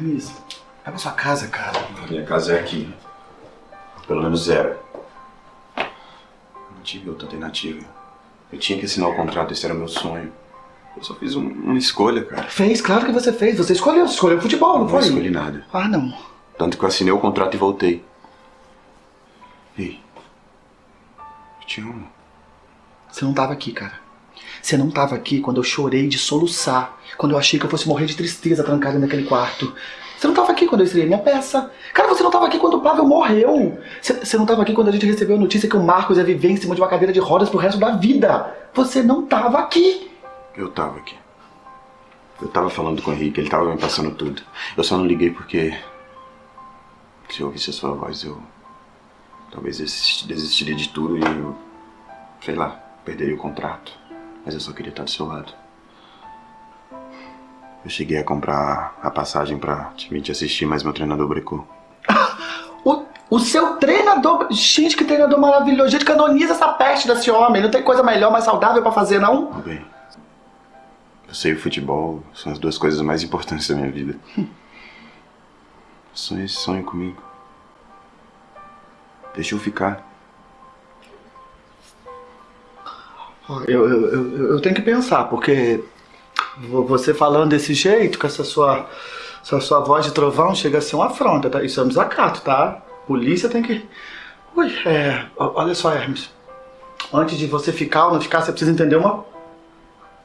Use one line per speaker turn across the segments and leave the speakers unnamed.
Hermes, pra sua casa, cara.
Minha casa é aqui. Pelo menos zero. Não tive outra alternativa. Eu tinha que assinar o contrato, esse era o meu sonho. Eu só fiz um- uma escolha, cara.
Fez, claro que você fez. Você escolheu, você escolheu futebol, não
Não
foi?
escolhi nada.
Ah, não.
Tanto que eu assinei o contrato e voltei. Ei. Eu te amo.
Você não tava aqui, cara. Você não tava aqui quando eu chorei de soluçar. Quando eu achei que eu fosse morrer de tristeza trancada naquele quarto. Você não tava aqui quando eu estreiei minha peça. Cara, você não tava aqui quando o Pavel morreu. Você, não tava aqui quando a gente recebeu a notícia que o Marcos ia viver em cima de uma cadeira de rodas pro resto da vida. Você não tava aqui.
Eu tava aqui. Eu tava falando com o Henrique, ele tava me passando tudo. Eu só não liguei porque. Se eu ouvisse a sua voz, eu. Talvez desisti- desistiria de tudo e eu. Sei lá, perderia o contrato. Mas eu só queria estar do seu lado. Eu cheguei a comprar a passagem pra te vir te assistir, mas meu treinador brecou.
O, o seu treinador. Gente, que treinador maravilhoso. Gente, canoniza essa peste desse homem. Não tem coisa melhor, mais saudável pra fazer, não?
Tudo bem. Eu sei o futebol, são as duas coisas mais importantes da minha vida. Sonha esse sonho comigo. Deixa eu ficar.
Eu, eu, eu, tenho que pensar, porque vo- você falando desse jeito, com essa sua, essa sua voz de trovão, chega a ser uma afronta, tá? Isso é um desacato, tá? Polícia tem que. Ui, é. Olha só, Hermes. Antes de você ficar ou não ficar, você precisa entender uma. O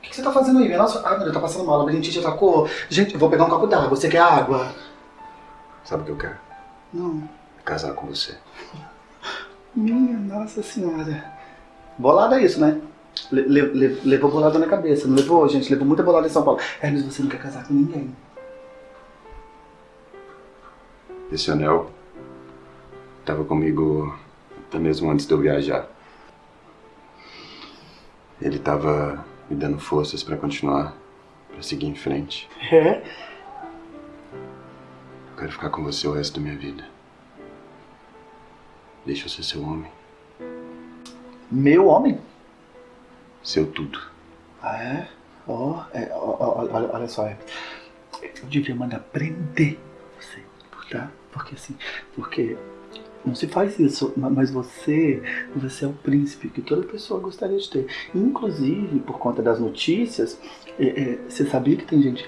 que, você tá fazendo aí? Nossa, ai meu Deus, tá passando mal. A labirintite atacou. Gente, eu vou pegar um copo d'água. Você quer água?
Sabe o que eu quero?
Não.
Casar com você.
Minha Nossa Senhora. Bolada é isso, né? Le- le- le- levou bolada na cabeça, não levou, gente? Levou muita bolada em São Paulo. Hermes, você não quer casar com ninguém.
Esse anel estava comigo até mesmo antes de eu viajar. Ele estava me dando forças para continuar, para seguir em frente.
É?
Eu quero ficar com você o resto da minha vida. Deixa eu ser seu homem,
Meu homem?
Seu tudo.
Ah, é? Ó, é, ó, ó, olha, olha só, Hermes. Eu devia mandar prender você, tá? Porque assim, porque não se faz isso, ma- mas você, você é o príncipe que toda pessoa gostaria de ter. Inclusive, por conta das notícias, é, é, você sabia que tem gente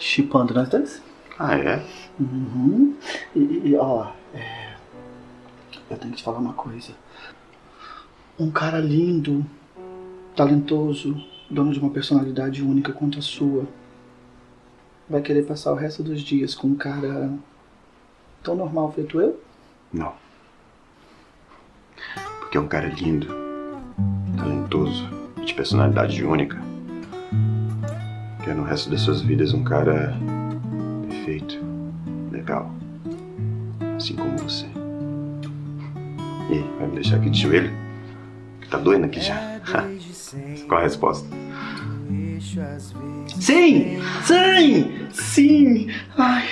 chipando nós dois?
Ah, é?
Uhum. E, e- e, ó, é, eu tenho que te falar uma coisa. Um cara lindo, talentoso, dono de uma personalidade única quanto a sua, vai querer passar o resto dos dias com um cara tão normal feito eu?
Não. Porque é um cara lindo, talentoso de personalidade única. Quer no resto das suas vidas um cara perfeito, legal. Assim como você. E aí, vai me deixar aqui de joelho? Que tá doendo aqui já. Qual a resposta?
Sim! Sim! Sim! Ai!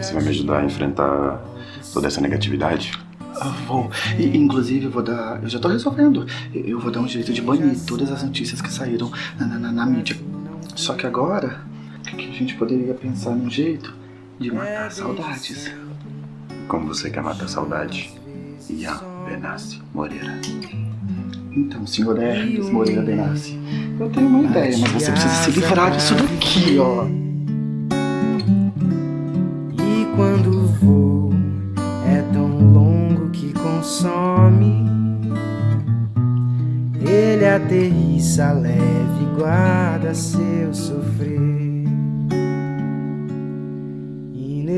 Você vai me ajudar a enfrentar toda essa negatividade?
Vou. E, inclusive, eu vou dar. Eu já tô resolvendo. Eu vou dar um jeito de banir todas as notícias que saíram na, na- na- na mídia. Só que agora, que a gente poderia pensar num jeito de matar saudades?
Como você quer matar saudade? Ian Benassi Moreira.
Então, senhor Hermes Moreira Benassi, eu tenho uma ideia, mas você precisa se livrar disso daqui, ó.
E quando o voo é tão longo que consome, ele aterrissa leve e guarda seu sofrer.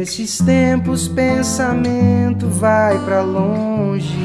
Nesses tempos pensamento vai pra longe.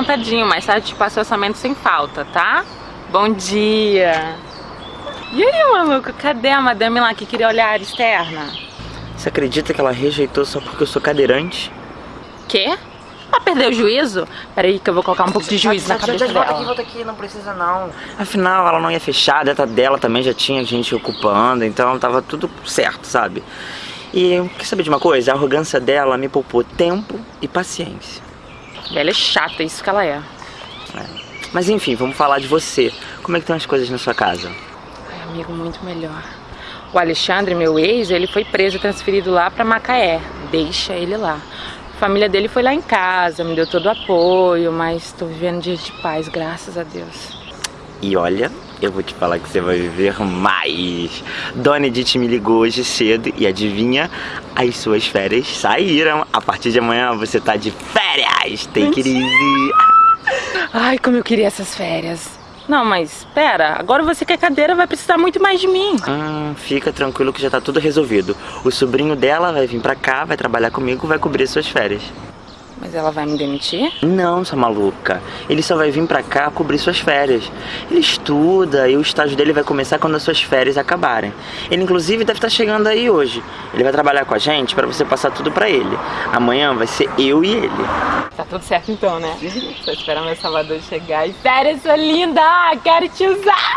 Tá tudo anotadinho, mas sabe te passar orçamento sem falta, tá? Bom dia! E aí, maluco, cadê a madame lá que queria olhar a área externa?
Você acredita que ela rejeitou só porque eu sou cadeirante?
Quê? Ela perdeu o juízo? Peraí que eu vou colocar um pouco de juízo na cabeça
Volta aqui,
dela.
volta aqui, não precisa não. Afinal, ela não ia fechar, a data dela também já tinha gente ocupando, então tava tudo certo, sabe? E quer saber de uma coisa? A arrogância dela me poupou tempo e paciência.
Ela é chata, isso que ela é.
Mas enfim, vamos falar de você. Como é que estão as coisas na sua casa?
Ai, amigo, muito melhor. O Alexandre, meu ex, ele foi preso e transferido lá pra Macaé. Deixa ele lá. A família dele foi lá em casa, me deu todo o apoio, mas tô vivendo dias de paz, graças a Deus.
E olha, eu vou te falar que você vai viver mais. Dona Edith me ligou hoje cedo e adivinha? As suas férias saíram. A partir de amanhã você tá de férias. Tem que ir.
Ai, como eu queria essas férias. Não, mas pera, agora você que é cadeira vai precisar muito mais de mim.
Hum, fica tranquilo que já tá tudo resolvido. O sobrinho dela vai vir pra cá, vai trabalhar comigo, vai cobrir suas férias.
Mas ela vai me demitir?
Não, sua maluca. Ele só vai vir pra cá cobrir suas férias. Ele estuda e o estágio dele vai começar quando as suas férias acabarem. Ele inclusive deve estar chegando aí hoje. Ele vai trabalhar com a gente pra você passar tudo pra ele. Amanhã vai ser eu e ele.
Tá tudo certo então, né? Só esperar meu Salvador chegar. E férias, sua linda! Quero te usar!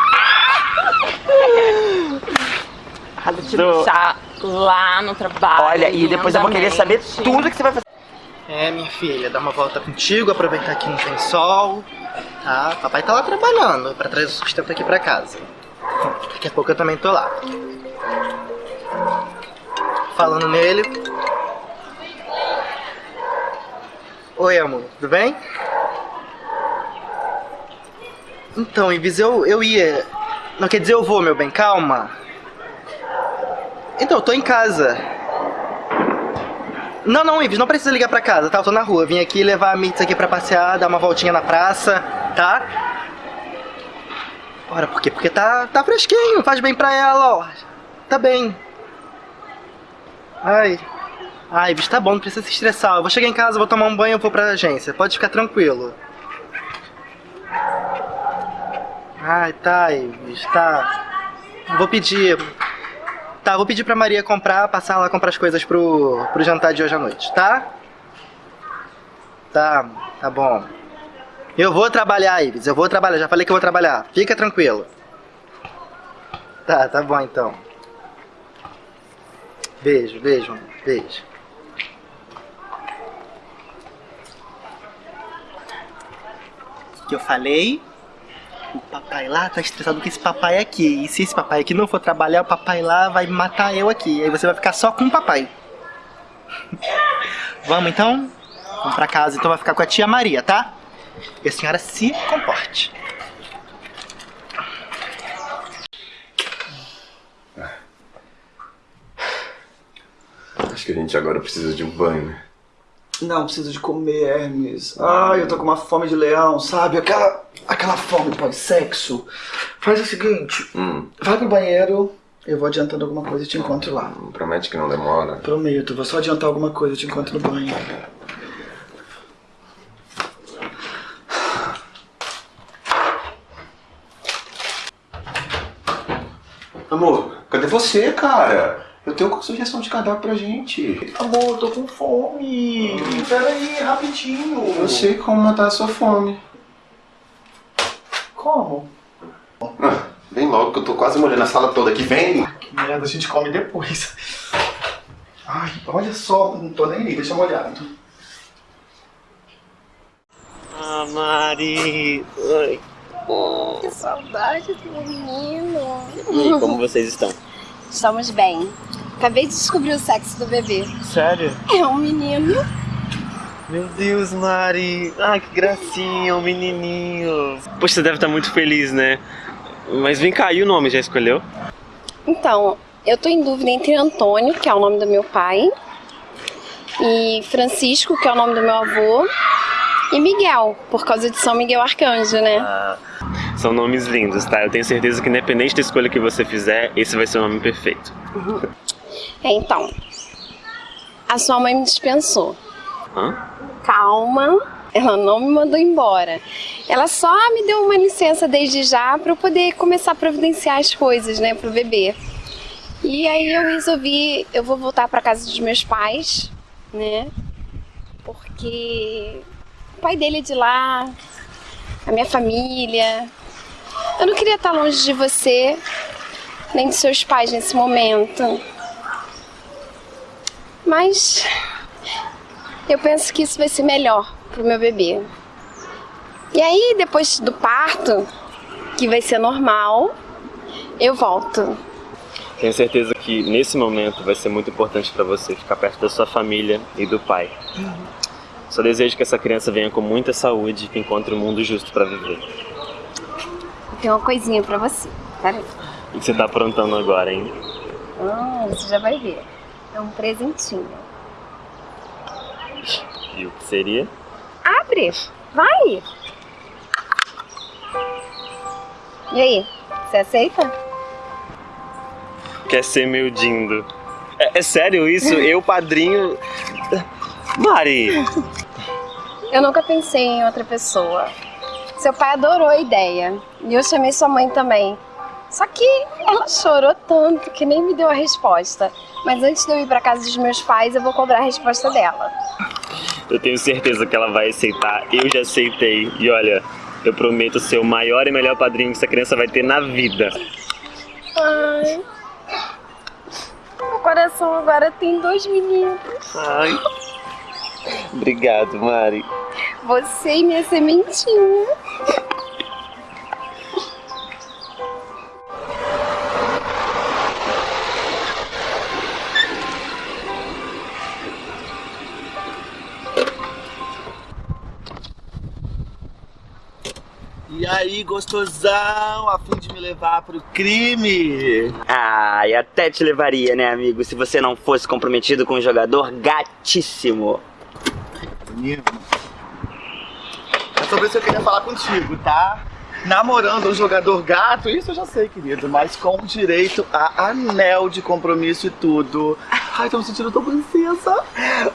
Vou te deixar lá no trabalho.
Olha, e depois eu vou querer saber tudo que você vai fazer.
É, minha filha, dar uma volta contigo, aproveitar que não tem sol, tá? Papai tá lá trabalhando pra trazer o sustento aqui pra casa. Daqui a pouco eu também tô lá. Falando nele. Oi, amor, tudo bem? Então, Ives, eu, eu ia. Não quer dizer eu vou, meu bem, calma. Então, eu tô em casa. Não, não, Ives, não precisa ligar pra casa, tá? Eu tô na rua. Vim aqui levar a Mitz aqui pra passear, dar uma voltinha na praça, tá? Ora, por quê? Porque tá, tá fresquinho, faz bem pra ela, ó. Tá bem. Ai. Ai, Ives, tá bom, não precisa se estressar. Eu vou chegar em casa, vou tomar um banho e vou pra agência. Pode ficar tranquilo. Ai, tá, Ives, tá. Vou pedir. Tá, vou pedir pra Maria comprar, passar lá comprar as coisas pro, pro jantar de hoje à noite, tá? Tá, tá bom. Eu vou trabalhar, Ives, eu vou trabalhar, já falei que eu vou trabalhar. Fica tranquilo. Tá, tá bom então. Beijo, beijo, beijo. Que eu falei? O papai lá tá estressado com esse papai aqui. E se esse papai aqui não for trabalhar, o papai lá vai matar eu aqui. Aí você vai ficar só com o papai. Vamos então? Vamos pra casa, então vai ficar com a tia Maria, tá? E a senhora se comporte.
Acho que a gente agora precisa de um banho, né?
Não, preciso de comer, Hermes. Ai, eu tô com uma fome de leão, sabe? Aquela, aquela fome pós-sexo. Faz o seguinte,
Hum,
vai pro banheiro, eu vou adiantando alguma coisa e te encontro lá.
promete que não demora.
Prometo, vou só adiantar alguma coisa e te encontro no banho.
Amor, cadê você, cara? Eu tenho uma sugestão de cardápio pra gente.
Amor, tô com fome. Pera aí, rapidinho.
Eu sei como matar a sua fome.
Como?
Ah, vem logo que eu tô quase molhando a sala toda aqui. Vem!
Que merda, a gente come depois. Ai, olha só, não tô nem aí, deixa molhado.
Ah, Mari. Oi.
Que saudade do menino.
E aí, como vocês estão?
Estamos bem. Acabei de descobrir o sexo do bebê.
Sério?
É um menino.
Meu Deus, Mari. Ah, que gracinha, um menininho. Poxa, você deve estar muito feliz, né? Mas vem cá, e o nome já escolheu?
Então, eu tô em dúvida entre Antônio, que é o nome do meu pai, e Francisco, que é o nome do meu avô, e Miguel, por causa de São Miguel Arcanjo, né?
São nomes lindos, tá? Eu tenho certeza que independente da escolha que você fizer, esse vai ser o nome perfeito.
É, então. A sua mãe me dispensou.
Hã?
Calma, ela não me mandou embora. Ela só me deu uma licença desde já para eu poder começar a providenciar as coisas, né, pro bebê. E aí eu resolvi, eu vou voltar para casa dos meus pais, né? Porque o pai dele é de lá, a minha família. Eu não queria estar longe de você, nem dos seus pais nesse momento. Mas eu penso que isso vai ser melhor pro meu bebê. E aí, depois do parto, que vai ser normal, eu volto.
Tenho certeza que nesse momento vai ser muito importante para você ficar perto da sua família e do pai. Só desejo que essa criança venha com muita saúde e que encontre um mundo justo para viver.
Tem uma coisinha pra você. Pera aí.
O que você tá aprontando agora, hein?
Ah, você já vai ver. É um presentinho.
E o que seria?
Abre! Vai! E aí, você aceita?
Quer ser meu dindo. É, é sério isso? Eu, padrinho. Mari!
Eu nunca pensei em outra pessoa. Seu pai adorou a ideia. E eu chamei sua mãe também. Só que ela chorou tanto que nem me deu a resposta. Mas antes de eu ir pra casa dos meus pais, eu vou cobrar a resposta dela.
Eu tenho certeza que ela vai aceitar. Eu já aceitei. E olha, eu prometo ser o maior e melhor padrinho que essa criança vai ter na vida.
Ai. Meu coração agora tem dois meninos.
Ai. Obrigado, Mari.
Você e minha sementinha.
E aí, gostosão, a fim de me levar pro crime?
Ah, e até te levaria, né, amigo, se você não fosse comprometido com um jogador gatíssimo.
Menino, sobre isso eu queria falar contigo, tá? Namorando um jogador gato, isso eu já sei, querido, mas com direito a anel de compromisso e tudo. Ai, tô me sentindo tão princesa.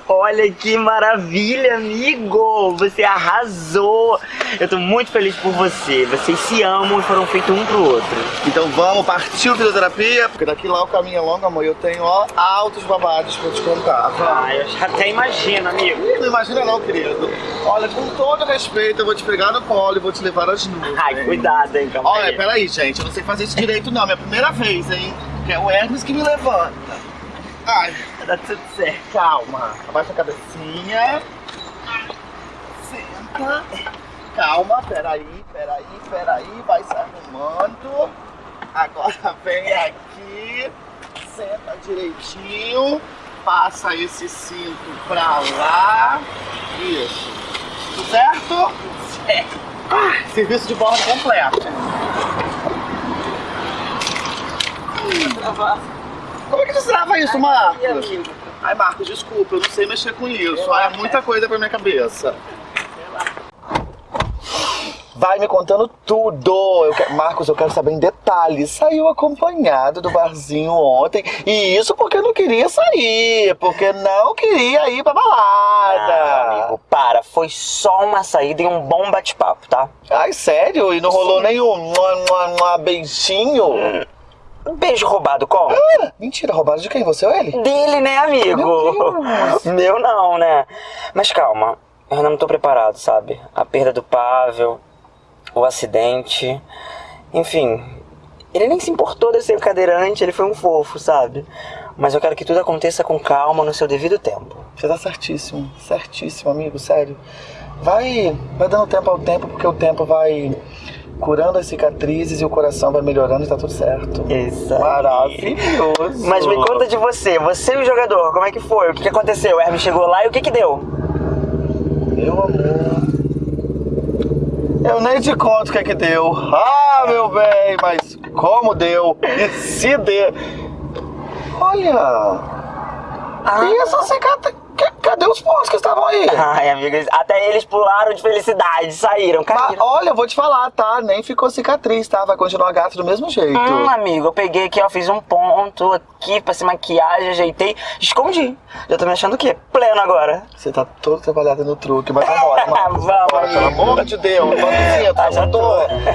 Olha que maravilha, amigo! Você arrasou! Eu tô muito feliz por você. Vocês se amam e foram feitos um pro outro.
Então vamos, partiu fisioterapia, porque daqui lá o caminho é longo, amor. Eu tenho, ó, altos babados pra te contar.
Ah, eu já até imagino, amigo.
Não imagina não, querido. Olha, com todo respeito, eu vou te pegar no colo e vou te levar às nuvens.
Ai, cuidado, hein, calma
Olha,
aí.
peraí, gente, eu não sei fazer isso direito não, minha primeira vez, hein? Que é o Hermes que me levanta. Ai,
Tá tudo certo.
calma. Abaixa a cabecinha. Senta. Calma, peraí, peraí, peraí, vai se arrumando. Agora vem aqui, senta direitinho, passa esse cinto pra lá. Isso. Tudo certo? Certo. Ah, serviço de bordo completo. Como é que destrava isso, Marcos? Ai, Marcos, desculpa, eu não sei mexer com isso. Ai, é muita coisa pra minha cabeça. Vai me contando tudo. Eu quero- Marcos, eu quero saber em detalhes. Saiu acompanhado do barzinho ontem. E isso porque não queria sair. Porque não queria ir pra balada.
Ah, amigo, para. Foi só uma saída e um bom bate-papo, tá?
Ai, sério? E não rolou nenhum mua, mua, beijinho?
Um beijo roubado, como?
Ah, mentira, roubado de quem? Você ou ele?
Dele, né, amigo?
Meu.
Meu não, né? Mas calma, eu não tô preparado, sabe? A perda do Pavel, o acidente. Enfim, ele nem se importou de ser cadeirante, ele foi um fofo, sabe? Mas eu quero que tudo aconteça com calma no seu devido tempo.
Você tá certíssimo, certíssimo, amigo, sério. Vai, vai dando tempo ao tempo, porque o tempo vai curando as cicatrizes e o coração vai melhorando e tá tudo certo.
Isso.
Maravilhoso.
Mas me conta de você, você e o jogador, como é que foi? O que, que aconteceu? O Hermes chegou lá e o que que deu?
Meu amor. Eu nem te conto o que é que deu. Ah, meu bem, mas como deu? E se deu? Olha. E essa cicatriz. Os que estavam aí?
Ai, amigas, até eles pularam de felicidade, saíram,
Mas,
caíram.
olha, eu vou te falar, tá? Nem ficou cicatriz, tá? Vai continuar gato do mesmo jeito.
Hum, amigo, eu peguei aqui, ó, fiz um ponto aqui, passei maquiagem, ajeitei, escondi. Já tô me achando o quê? Pleno agora.
Você tá todo trabalhado no truque, mas vambora, mano.
Vamos,
Vambora, pelo amor de Deus.
Ah, já tô.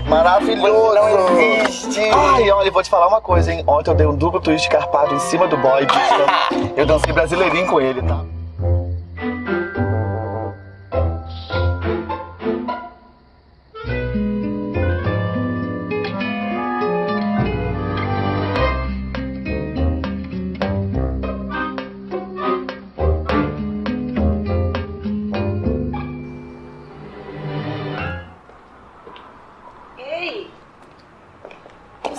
Maravilhoso.
Não existe.
Ai, olha, eu vou te falar uma coisa, hein? Ontem eu dei um duplo twist carpado em cima do boy. Eu dancei brasileirinho com ele, tá?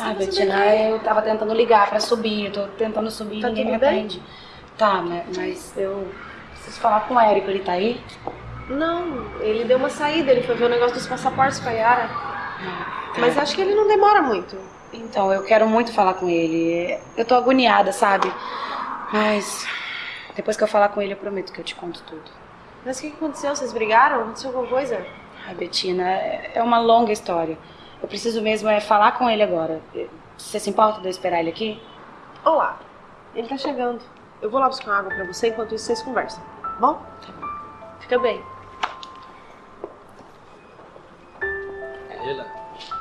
Ah, Betina, eu tava tentando ligar pra subir, eu tô tentando subir e
Tá
ninguém me atende. Tá, mas, mas eu preciso falar com o Érico, ele tá aí?
Não, ele deu uma saída, ele foi ver o negócio dos passaportes com a Yara.
Tá.
Mas acho que ele não demora muito.
Então, eu quero muito falar com ele. Eu tô agoniada, sabe? Mas depois que eu falar com ele, eu prometo que eu te conto tudo.
Mas o que aconteceu? Vocês brigaram? Aconteceu alguma coisa?
Ai, Betina, é uma longa história. Eu preciso mesmo é falar com ele agora. Você se importa de eu esperar ele aqui?
Olá, ele tá chegando. Eu vou lá buscar água pra você, enquanto isso vocês conversam. Tá bom? Tá bom. Fica bem.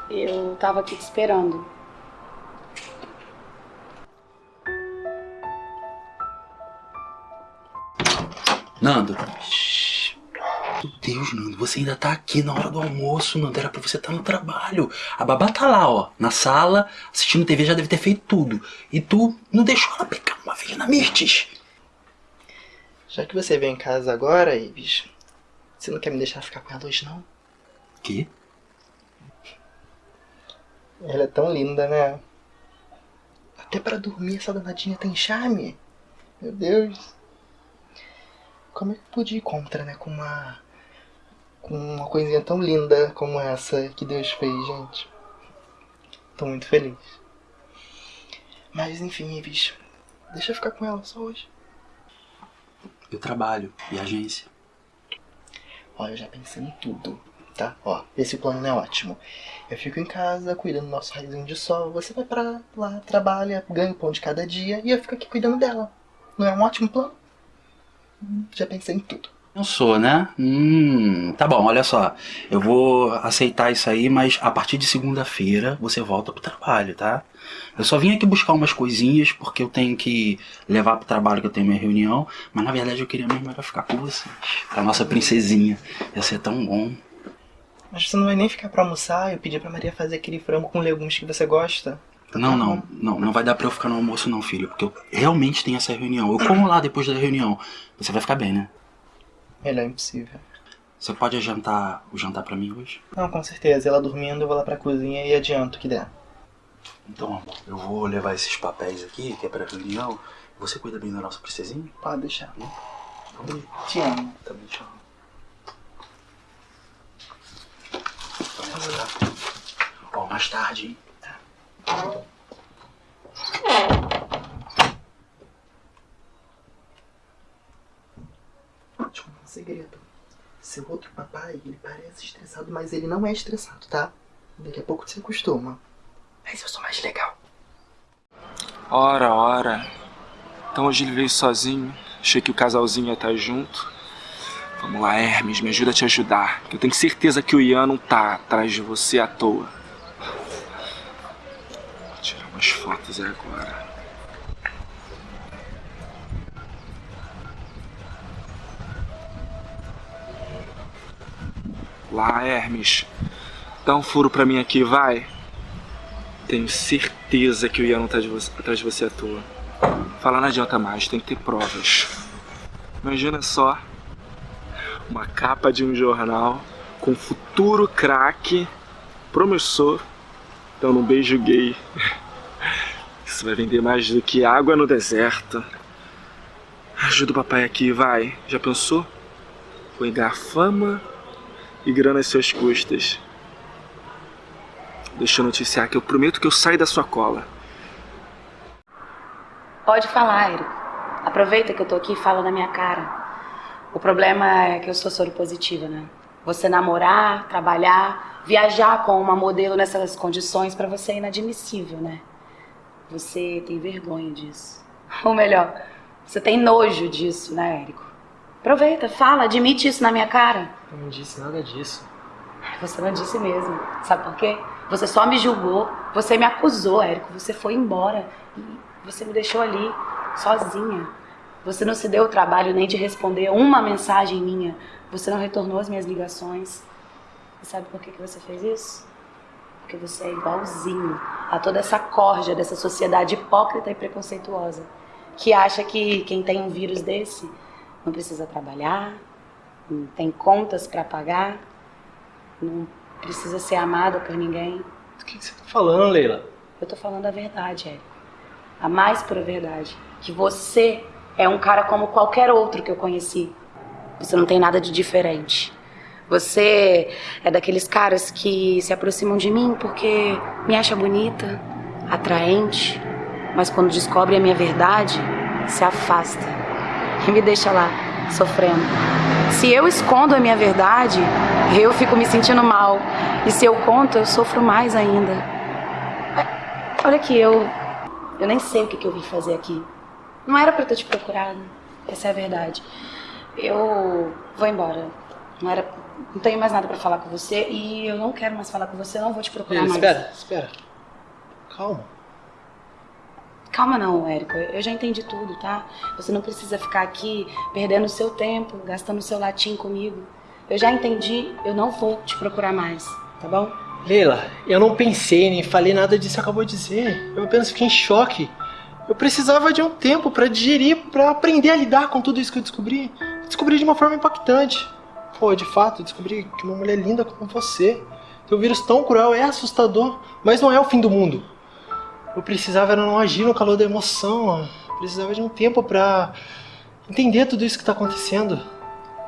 Eu tava aqui te esperando.
Nando. Shhh. Meu Deus, Nando, você ainda tá aqui na hora do almoço, Nando. Era pra você estar no trabalho. A babá tá lá, ó, na sala, assistindo TV, já deve ter feito tudo. E tu não deixou ela pegar uma na Mirtes.
Já que você veio em casa agora, Ives, você não quer me deixar ficar com ela hoje, não?
Que?
Ela é tão linda, né? Até pra dormir essa danadinha tem charme. Meu Deus. Como é que eu pude ir contra, né? Com uma. Com uma coisinha tão linda como essa que Deus fez, gente. Tô muito feliz. Mas enfim, Ives. Deixa eu ficar com ela só hoje.
Eu trabalho e agência.
Ó, eu já pensei em tudo, tá? Ó, esse plano não é ótimo. Eu fico em casa cuidando do nosso raizinho de sol. Você vai pra lá, trabalha, ganha o pão de cada dia e eu fico aqui cuidando dela. Não é um ótimo plano? Hum, Já pensei em tudo.
Eu sou, né? Hum, tá bom, olha só. Eu vou aceitar isso aí, mas a partir de segunda-feira você volta pro trabalho, tá? Eu só vim aqui buscar umas coisinhas porque eu tenho que levar pro trabalho que eu tenho minha reunião, mas na verdade eu queria mesmo era ficar com vocês. Com a nossa princesinha. Ia ser tão bom.
Mas você não vai nem ficar pra almoçar? Eu pedi pra Maria fazer aquele frango com legumes que você gosta.
Não, não, não, não vai dar pra eu ficar no almoço não, filho, porque eu realmente tenho essa reunião. Eu como lá depois da reunião. Você vai ficar bem, né?
Melhor impossível.
Você pode adiantar o jantar pra mim hoje?
Não, com certeza. Ela dormindo, eu vou lá pra cozinha e adianto o que der.
Então, amor, eu vou levar esses papéis aqui, que é pra reunião. Você cuida bem da nossa princesinha?
Pode deixar.
Né?
Te amo.
Também te amo. Tá? Ó, mais tarde, hein?
Deixa eu contar um segredo. Seu outro papai, ele parece estressado, mas ele não é estressado, tá? Daqui a pouco você acostuma. Mas eu sou mais legal.
Ora, ora. Então hoje ele veio sozinho. Achei que o casalzinho ia estar junto. Vamos lá, Hermes, me ajuda a te ajudar. Eu tenho certeza que o Ian não tá atrás de você à toa. Vou tirar umas fotos agora. Lá, Hermes. Dá um furo pra mim aqui, vai. Tenho certeza que o Ian não tá de atrás de você à toa. Falar não adianta mais, tem que ter provas. Imagina só uma capa de um jornal com futuro craque promissor dando um beijo gay. Isso vai vender mais do que água no deserto. Ajuda o papai aqui, vai. Já pensou? Vou ganhar fama e grana às suas custas. Deixa eu noticiar que eu prometo que eu saio da sua cola.
Pode falar, Érico. Aproveita que eu tô aqui e fala na minha cara. O problema é que eu sou soro positiva, né? Você namorar, trabalhar, viajar com uma modelo nessas condições pra você é inadmissível, né? Você tem vergonha disso. Ou melhor, você tem nojo disso, né, Érico? Aproveita, fala, admite isso na minha cara.
Eu não disse nada disso.
Você não disse mesmo. Sabe por quê? Você só me julgou, você me acusou, Érico. Você foi embora e você me deixou ali, sozinha. Você não se deu o trabalho nem de responder uma mensagem minha. Você não retornou as minhas ligações. E sabe por que, que você fez isso? Porque você é igualzinho a toda essa corja dessa sociedade hipócrita e preconceituosa que acha que quem tem um vírus desse não precisa trabalhar, não tem contas para pagar, não precisa ser amada por ninguém.
Do que, que você tá falando, Leila?
Eu tô falando a verdade, Érico. A mais pura verdade. Que você é um cara como qualquer outro que eu conheci. Você não tem nada de diferente. Você é daqueles caras que se aproximam de mim porque me acha bonita, atraente, mas quando descobre a minha verdade, se afasta e me deixa lá sofrendo. Se eu escondo a minha verdade, eu fico me sentindo mal. E se eu conto, eu sofro mais ainda. Olha aqui, eu eu nem sei o que, que eu vim fazer aqui. Não era pra eu ter te procurado. Essa é a verdade. Eu vou embora. Não era, não tenho mais nada pra falar com você e eu não quero mais falar com você. Eu não vou te procurar
Leila,
mais.
espera, espera. Calma.
Calma não, Érico. Eu já entendi tudo, tá? Você não precisa ficar aqui perdendo seu tempo, gastando seu latim comigo. Eu já entendi, eu não vou te procurar mais, tá bom?
Leila, eu não pensei nem falei nada disso que acabou de dizer. Eu apenas fiquei em choque. Eu precisava de um tempo pra digerir, pra aprender a lidar com tudo isso que eu descobri. Descobri de uma forma impactante. Pô, de fato, descobri que uma mulher linda como você, ter um vírus tão cruel é assustador, mas não é o fim do mundo. Eu precisava era não agir no calor da emoção. Eu precisava de um tempo pra entender tudo isso que tá acontecendo.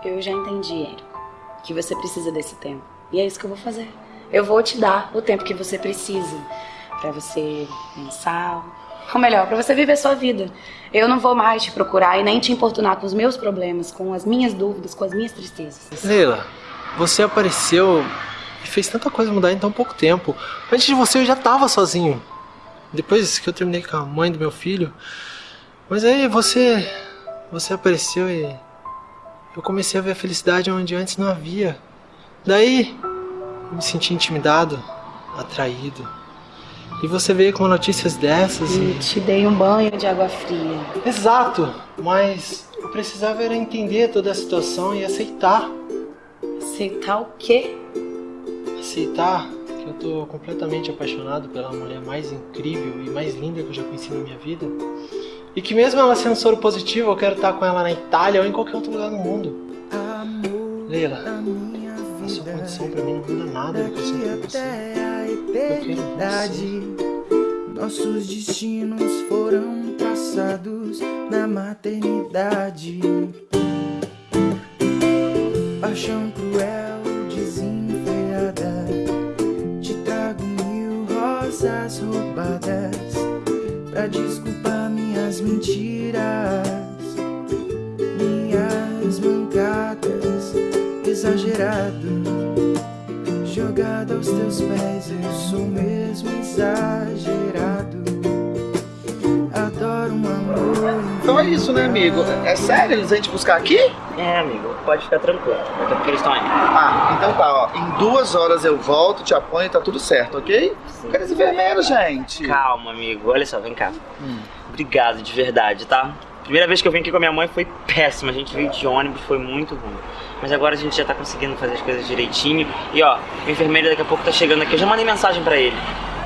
Eu já entendi, Érico, que você precisa desse tempo. E é isso que eu vou fazer. Eu vou te dar o tempo que você precisa pra você pensar, ou melhor, pra você viver sua vida. Eu não vou mais te procurar e nem te importunar com os meus problemas, com as minhas dúvidas, com as minhas tristezas.
Leila, você apareceu e fez tanta coisa mudar em tão pouco tempo. Antes de você eu já tava sozinho. Depois que eu terminei com a mãe do meu filho. Mas aí você. Você apareceu e. Eu comecei a ver a felicidade onde antes não havia. Daí eu me senti intimidado, atraído. E você veio com notícias dessas e.
E te dei um banho de água fria.
Exato! Mas eu precisava era entender toda a situação e aceitar.
Aceitar o quê?
Aceitar que eu tô completamente apaixonado pela mulher mais incrível e mais linda que eu já conheci na minha vida. E que mesmo ela sendo soro positivo, eu quero estar com ela na Itália ou em qualquer outro lugar do mundo. Leila, a sua condição pra mim não muda nada do que eu sinto por você. Eu quero você.
Nossos destinos foram traçados na maternidade. Paixão cruel, roubadas pra desculpar minhas mentiras, minhas mancadas. Exagerado, jogado aos teus pés, eu sou mesmo exagerado.
Então é isso, né, amigo? É sério? Eles vêm te buscar aqui?
É, amigo, pode ficar tranquilo. Até porque eles estão aí.
Ah, então tá, ó. Em duas horas eu volto, te apanho e tá tudo certo, ok? Cadê esse vermelho, gente?
Calma, amigo. Olha só, vem cá.
Hum.
Obrigado de verdade, tá? Primeira vez que eu vim aqui com a minha mãe foi péssima. A gente veio de ônibus, foi muito ruim. Mas agora a gente já tá conseguindo fazer as coisas direitinho. E ó, o enfermeiro daqui a pouco tá chegando aqui. Eu já mandei mensagem pra ele.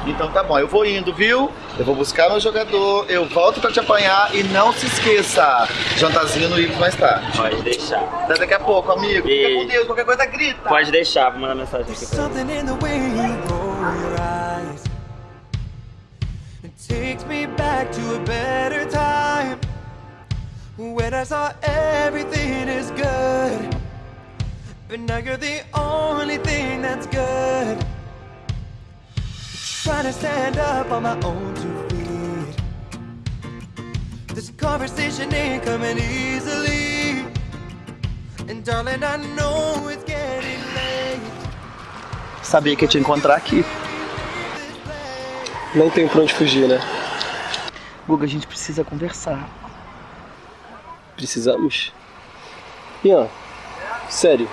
Então tá bom, eu vou indo, viu? Eu vou buscar meu jogador, eu volto pra te apanhar e não se esqueça, jantarzinho no Ibis mais tarde.
Pode deixar.
Até daqui a pouco, amigo. Fica com Deus, qualquer coisa grita.
Pode deixar, vou mandar mensagem aqui pra ele.
Something in the way you roll your eyes. It takes me back to a better time. When I saw everything is good. But now you're the only thing that's good. Trying to stand up on my own two feet. This conversation ain't coming easily. And darling, I know it's getting late.
Sabia que ia te encontrar aqui.
Não tem pra onde fugir, né?
Guga, a gente precisa conversar.
Precisamos. Ian, sério.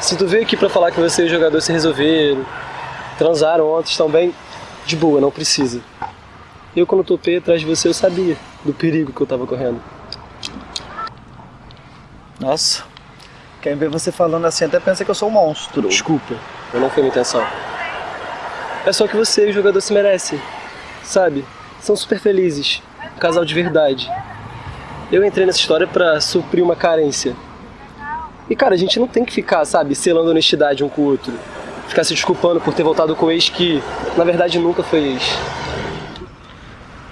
Se tu veio aqui pra falar que você e o jogador se resolveram, transaram ontem, estão bem, de boa, não precisa. Eu quando topei atrás de você eu sabia do perigo que eu tava correndo.
Nossa, quem vê você falando assim até pensa que eu sou um monstro.
Desculpa, eu não foi minha intenção. É só que você e o jogador se merecem, sabe? São super felizes, um casal de verdade. Eu entrei nessa história pra suprir uma carência. E cara, a gente não tem que ficar, sabe, selando honestidade um com o outro. Ficar se desculpando por ter voltado com o ex que, na verdade, nunca foi ex.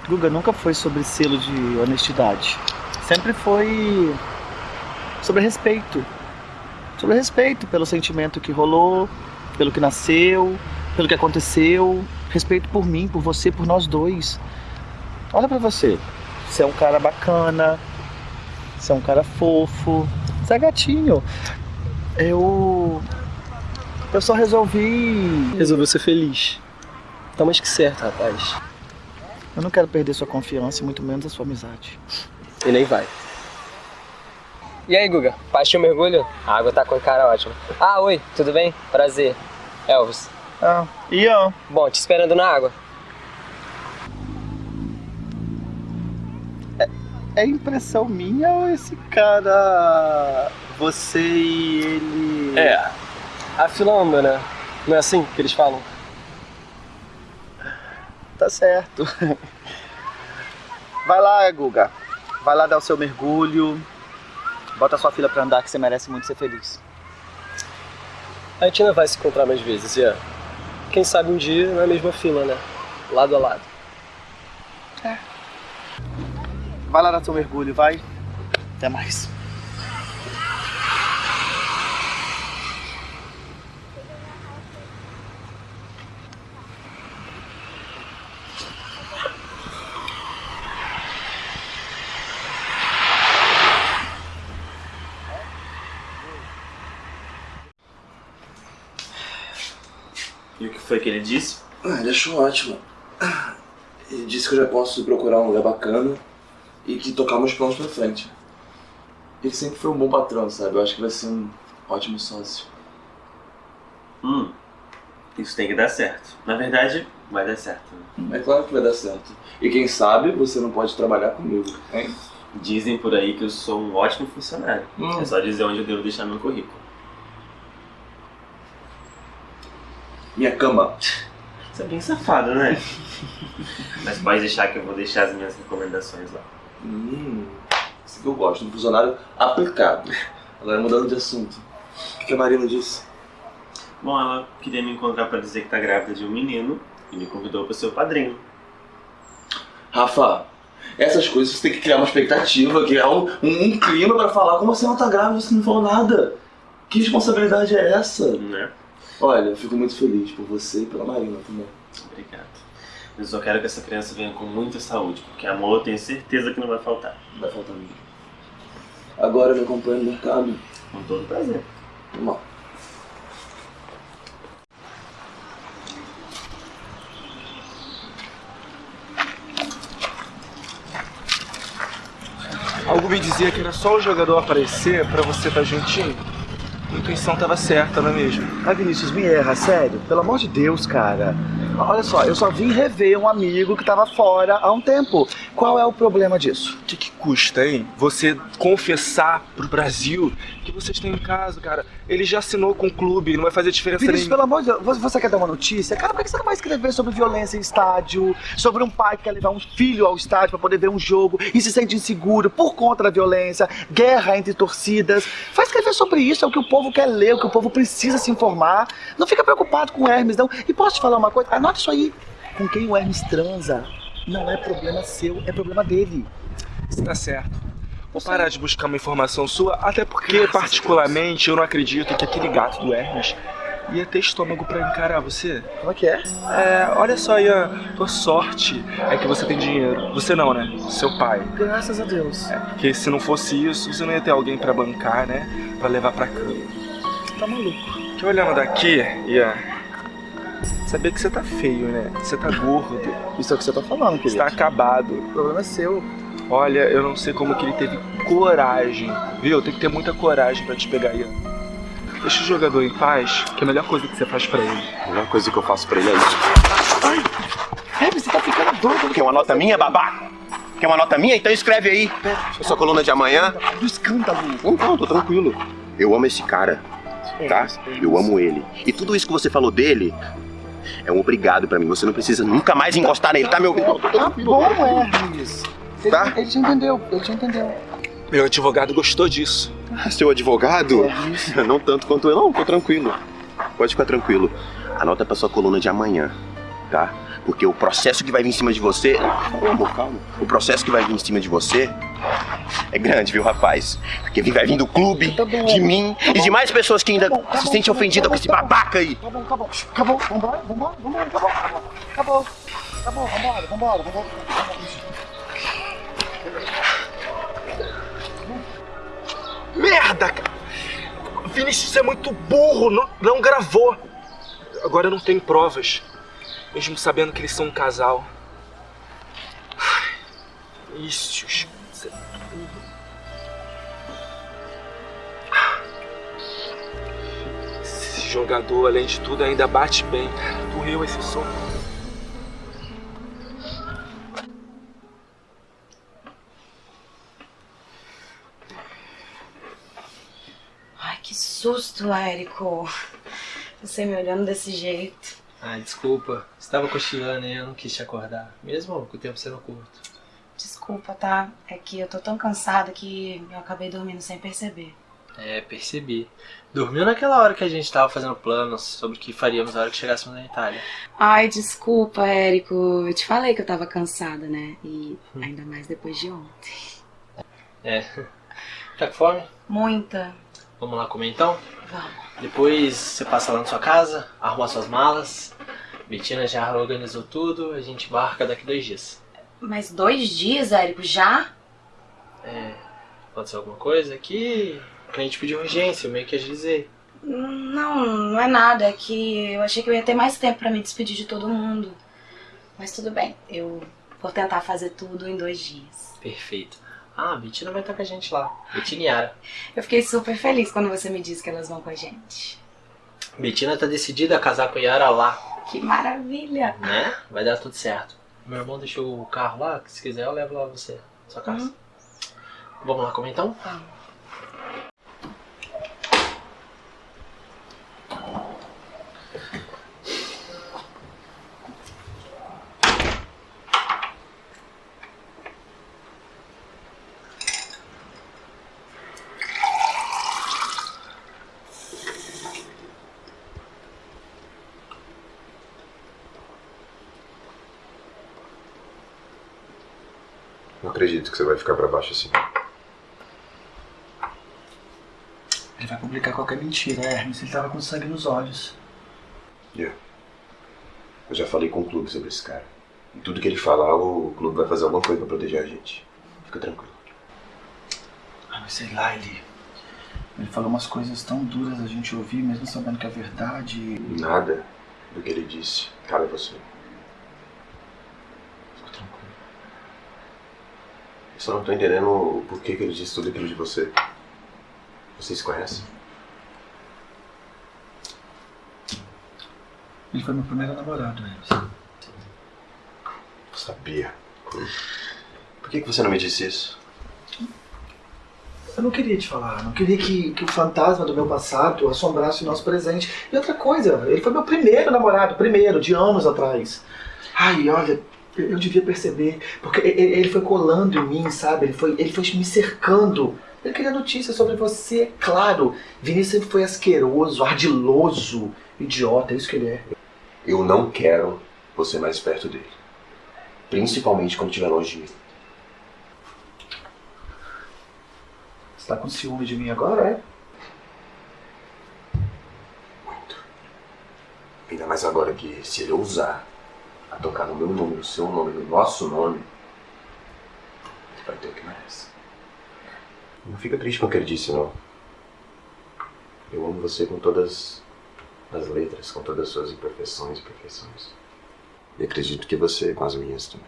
Guga, nunca foi sobre selo de honestidade. Sempre foi sobre respeito. Sobre respeito pelo sentimento que rolou, pelo que nasceu, pelo que aconteceu. Respeito por mim, por você, por nós dois. Olha pra você. Você é um cara bacana. Você é um cara fofo. Você é gatinho. Eu. Eu só resolvi.
Resolveu ser feliz. Tá mais que certo, rapaz.
Eu não quero perder sua confiança e muito menos a sua amizade.
E nem vai.
E aí, Guga? Partiu o mergulho? A água tá com cara ótima. Ah, oi, tudo bem? Prazer. Elvis.
Ah, Ian.
Bom, te esperando na água.
É impressão minha ou esse cara. Você e ele.
É. A fila anda, né? Não é assim que eles falam?
Tá certo. Vai lá, Guga. Vai lá dar o seu mergulho. Bota a sua filha pra andar que você merece muito ser feliz.
A gente ainda vai se encontrar mais vezes, Ian. Quem sabe um dia na mesma fila, né? Lado a lado.
É. Vai lá dar seu mergulho, vai. Até mais.
Ele disse?
Ah, ele achou ótimo. Ele disse que eu já posso procurar um lugar bacana e que tocar meus planos pra frente. Ele sempre foi um bom patrão, sabe? Eu acho que vai ser um ótimo sócio.
Hum, isso tem que dar certo. Na verdade, vai dar certo.
É claro que vai dar certo. E quem sabe você não pode trabalhar comigo, hein?
Dizem por aí que eu sou um ótimo funcionário.
Hum.
É só dizer onde eu devo deixar meu currículo.
Minha cama.
Você é bem safado, né? Mas pode deixar que eu vou deixar as minhas recomendações lá.
Hum, isso que eu gosto, um funcionário aplicado. Agora mudando de assunto. O que que a Marina disse?
Bom, ela queria me encontrar pra dizer que tá grávida de um menino e me convidou pra ser o padrinho.
Rafa, essas coisas você tem que criar uma expectativa, criar um, um, um clima pra falar. Como assim ela tá grávida você não falou nada? Que responsabilidade é essa?
Né?
Olha, eu fico muito feliz por você e pela Marina também.
Obrigado. Mas eu só quero que essa criança venha com muita saúde, porque amor eu tenho certeza que não vai faltar.
Vai faltar mesmo. Agora me acompanha no mercado.
Com todo prazer.
Vamos lá.
Algo me dizia que era só o jogador aparecer pra você estar juntinho. A intuição tava certa, não é mesmo?
Ah, Vinícius, me erra, sério. Pelo amor de Deus, cara. Olha só, eu só vim rever um amigo que tava fora há um tempo. Qual é o problema disso?
O que, que custa, hein? Você confessar pro Brasil que vocês têm um caso, cara. Ele já assinou com o clube, não vai fazer diferença
Vinícius,
nenhuma.
pelo amor de Deus, você- você quer dar uma notícia? Cara, por que você não vai escrever sobre violência em estádio? Sobre um pai que quer levar um filho ao estádio pra poder ver um jogo e se sente inseguro por conta da violência, guerra entre torcidas. Vai escrever sobre isso, é o que o povo quer ler, o que o povo precisa se informar. Não fica preocupado com Hermes, não. E posso te falar uma coisa? Anota isso aí. Com quem o Hermes transa não é problema seu, é problema dele.
Você tá certo. Vou parar de buscar uma informação sua, até porque, particularmente, eu não acredito que aquele gato do Hermes ia ter estômago pra encarar você.
Como é que é?
É, olha só, Ian, tua sorte é que você tem dinheiro. Você não, né? Seu pai.
Graças a Deus.
É, porque se não fosse isso, você não ia ter alguém pra bancar, né? Pra levar pra cama.
Tá maluco.
Que olhando daqui, Ian, sabia que você tá feio, né? Você tá gordo.
Isso é o que você tá falando,
Você
querido.
tá acabado.
O problema é seu.
Olha, eu não sei como que ele teve coragem, viu? Tem que ter muita coragem pra te pegar, Ian. Deixa o jogador em paz, que é a melhor coisa que você faz pra ele.
A melhor coisa que eu faço pra ele é isso.
É, você tá ficando doido.
Quer uma nota minha, babaca? Quer uma nota minha? Então escreve aí. A sua coluna de amanhã.
Do escândalo.
Não, não, tô tranquilo. Eu amo esse cara, tá? Eu amo ele. E tudo isso que você falou dele é um obrigado pra mim. Você não precisa nunca mais encostar nele, tá, meu?
Tá bom, Hermes.
Tá?
ele te entendeu, ele te entendeu.
Meu advogado gostou disso.
Seu advogado? Não tanto quanto eu. Não, tô tranquilo. Pode ficar tranquilo. Anota pra sua coluna de amanhã, tá? Porque o processo que vai vir em cima de você. Calma, amor, calma. O processo que vai vir em cima de você é grande, viu, rapaz? Porque vai vir do clube, de mim e de mais pessoas que ainda se sentem ofendidas com esse babaca aí.
Tá bom, tá bom. Acabou, vambora, vambora, vambora, acabou, acabou. Acabou, acabou, vambora, vambora, vambora.
Merda, cara! Vinícius é muito burro, não, não gravou. Agora eu não tenho provas, mesmo sabendo que eles são um casal. Vinícius, você é burro. Esse jogador, além de tudo, ainda bate bem. Doeu esse soco.
Ai, que susto, Érico. Você me olhando desse jeito.
Ah, desculpa. Estava cochilando e eu não quis te acordar. Mesmo com o tempo sendo curto.
Desculpa, tá? É que eu tô tão cansada que eu acabei dormindo sem perceber.
É, percebi. Dormiu naquela hora que a gente tava fazendo planos sobre o que faríamos na hora que chegássemos na Itália.
Ai, desculpa, Érico. Eu te falei que eu tava cansada, né? E ainda mais depois de ontem.
É. Tá com fome?
Muita.
Vamos lá comer então?
Vamos.
Depois você passa lá na sua casa, arruma suas malas. Bettina já organizou tudo, a gente embarca daqui dois dias.
Mas dois dias, Érico, já?
É. Aconteceu alguma coisa aqui? O cliente pediu urgência, eu meio que agilizei.
Não, não é nada. É que eu achei que eu ia ter mais tempo pra me despedir de todo mundo. Mas tudo bem. Eu vou tentar fazer tudo em dois dias.
Perfeito. Ah, a Bettina vai estar com a gente lá. Bettina e Yara.
Eu fiquei super feliz quando você me disse que elas vão com a gente.
Bettina tá decidida a casar com Yara lá,
Que maravilha!
né? Vai dar tudo certo. Meu irmão deixou o carro lá, se quiser eu levo lá você, sua casa. Vamos lá comer então?
Não acredito que você vai ficar pra baixo assim.
Ele vai publicar qualquer mentira, Hermes. Ele tava com sangue nos olhos.
Yeah. Eu já falei com o clube sobre esse cara. E tudo que ele falar, o clube vai fazer alguma coisa pra proteger a gente. Fica tranquilo.
Ah, mas sei lá, ele. Ele falou umas coisas tão duras a gente ouvir, mesmo sabendo que é verdade.
Nada do que ele disse cabe a você.
Fica tranquilo.
Eu só não tô entendendo o porquê que ele disse tudo aquilo de você. Vocês se conhecem?
Ele foi meu primeiro namorado, Hermes.
Eu sabia. Por que, que você não me disse isso?
Eu não queria te falar, não queria que, que o fantasma do meu passado assombrasse o nosso presente. E outra coisa, ele foi meu primeiro namorado, primeiro, de anos atrás. Ai, olha, eu, devia perceber, porque ele foi colando em mim, sabe? Ele foi, ele foi me cercando. Ele queria notícias sobre você, é claro. Vinícius sempre foi asqueroso, ardiloso, idiota, é isso que ele é.
Eu não quero você mais perto dele. Principalmente quando estiver longe de mim.
Você tá com ciúme de mim agora, é?
Ainda mais agora que se ele ousar a tocar no meu nome, no seu nome, no nosso nome, vai ter o que merece. Não fica triste com o que ele disse, não. Eu amo você com todas as letras, com todas as suas imperfeições e perfeições. E acredito que você com as minhas também.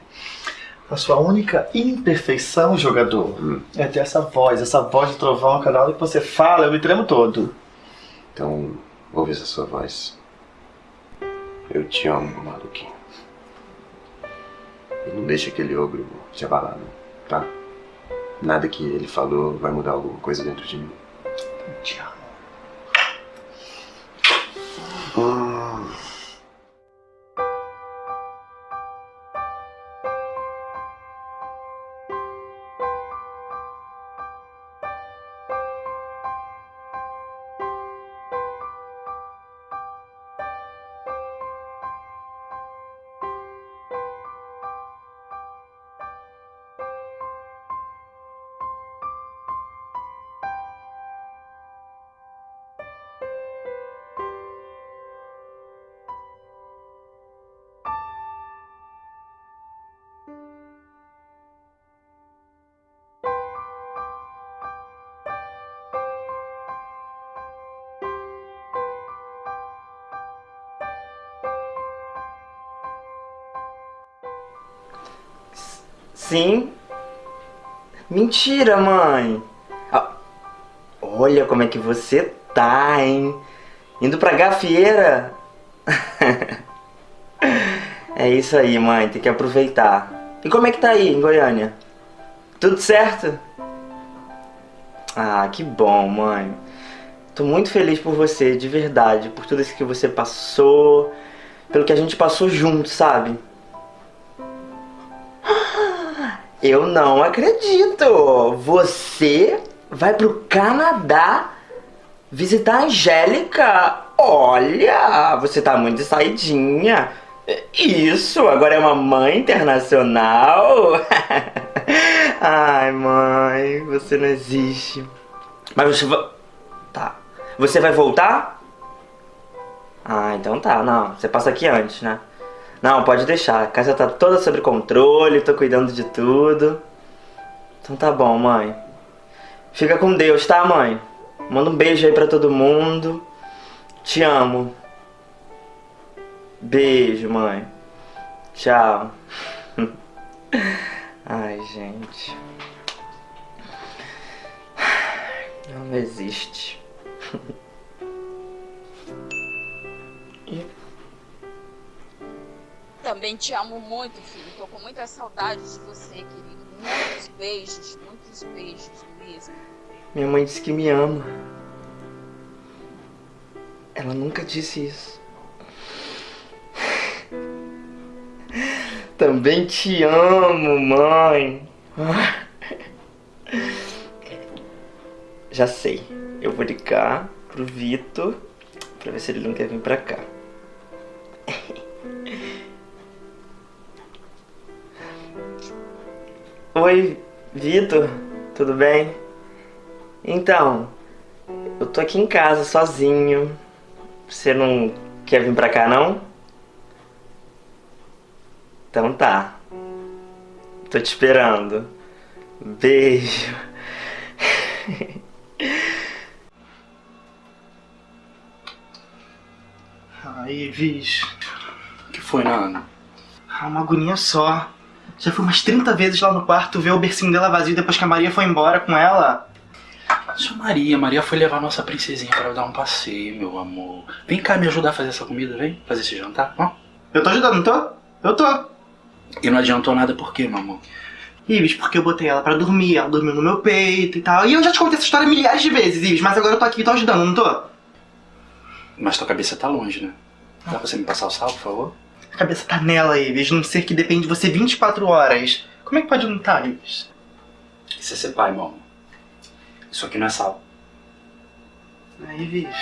A sua única imperfeição, jogador, é ter essa voz, essa voz de trovão, cada hora que você fala, eu me tremo todo.
Então, ouve essa sua voz. Eu te amo, maluquinho. E não deixa aquele ogro te abalar, não, tá? Nada que ele falou vai mudar alguma coisa dentro de mim.
Eu
Sim. Mentira, mãe. Ah, Olha como é que você tá, hein? Indo pra gafieira. é isso aí, mãe. Tem que aproveitar. E como é que tá aí, em Goiânia? Tudo certo? Ah, que bom, mãe. Tô muito feliz por você, de verdade. Por tudo isso que você passou. Pelo que a gente passou junto, sabe? Eu não acredito! Você vai pro Canadá visitar a Angélica? Olha, você tá muito saidinha. Isso, agora é uma mãe internacional. Ai, mãe, você não existe. Mas você vai. Tá. Você vai voltar? Ah, então tá, não. Você passa aqui antes, né? Não, pode deixar. A casa tá toda sob controle, tô cuidando de tudo. Então tá bom, mãe. Fica com Deus, tá, mãe? Manda um beijo aí pra todo mundo. Te amo. Beijo, mãe. Tchau. Ai, gente. Não existe.
Também te amo muito, filho. Tô com muita saudade de você, querido. Muitos beijos, muitos beijos mesmo.
Minha mãe disse que me ama. Ela nunca disse isso. Também te amo, mãe. Já sei. Eu vou ligar pro Vitor pra ver se ele não quer vir pra cá. Oi, Vitor. Tudo bem? Então, eu tô aqui em casa sozinho. Você não quer vir pra cá, não? Então tá. Tô te esperando. Beijo.
Aí, Viz.
O que foi, Nana?
Ah, uma agonia só. Já fui umas 30 vezes lá no quarto ver o bercinho dela vazio depois que a Maria foi embora com ela.
Sua Maria, Maria foi levar nossa princesinha para dar um passeio, meu amor. Vem cá me ajudar a fazer essa comida, vem? Fazer esse jantar, ó.
Eu tô ajudando, não tô? Eu tô.
E não adiantou nada por quê, meu amor?
Ives, porque eu botei ela pra dormir, ela dormiu no meu peito e tal. E eu já te contei essa história milhares de vezes, Ives, mas agora eu tô aqui e tô ajudando, não tô?
Mas tua cabeça tá longe, né? Dá pra você me passar o sal, por favor?
A cabeça tá nela, Ives, num ser que depende de você 24 horas. Como é que pode não tá, Ives?
Isso é ser pai, meu amor. Isso aqui não é sal.
Aí, Ives.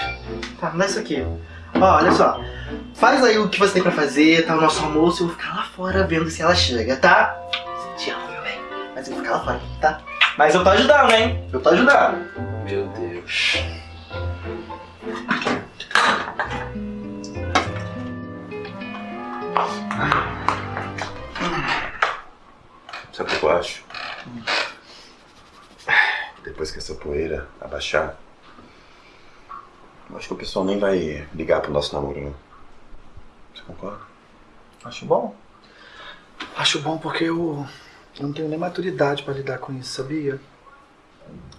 Tá, dá isso aqui. Ó, olha só. Faz aí o que você tem pra fazer, tá? O nosso almoço, eu vou ficar lá fora vendo se ela chega, tá? Te amo, meu bem. Mas eu vou ficar lá fora, tá? Mas eu tô ajudando, hein? Eu tô ajudando.
Meu Deus.
Sabe o que eu acho? Depois que essa poeira abaixar, eu acho que o pessoal nem vai ligar pro nosso namoro, não. Você concorda?
Acho bom. Acho bom porque eu, eu não tenho nem maturidade pra lidar com isso, sabia?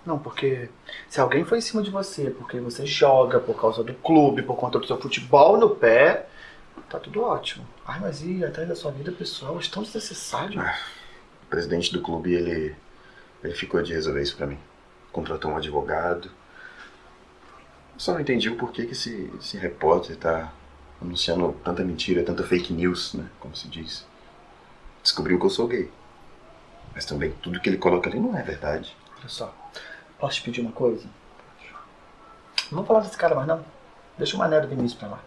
Não, porque se alguém foi em cima de você porque você joga por causa do clube, por conta do seu futebol no pé, tá tudo ótimo. Ai, mas e atrás da sua vida pessoal? É tão desnecessário.
O presidente do clube, ele, ele ficou de resolver isso pra mim. Contratou um advogado. Eu só não entendi o porquê que esse, esse repórter tá anunciando tanta mentira, tanta fake news, né? Como se diz. Descobriu que eu sou gay. Mas também tudo que ele coloca ali não é verdade.
Olha só, posso te pedir uma coisa? Não vamos falar desse cara mais não. Deixa o Mané do Vinícius pra lá.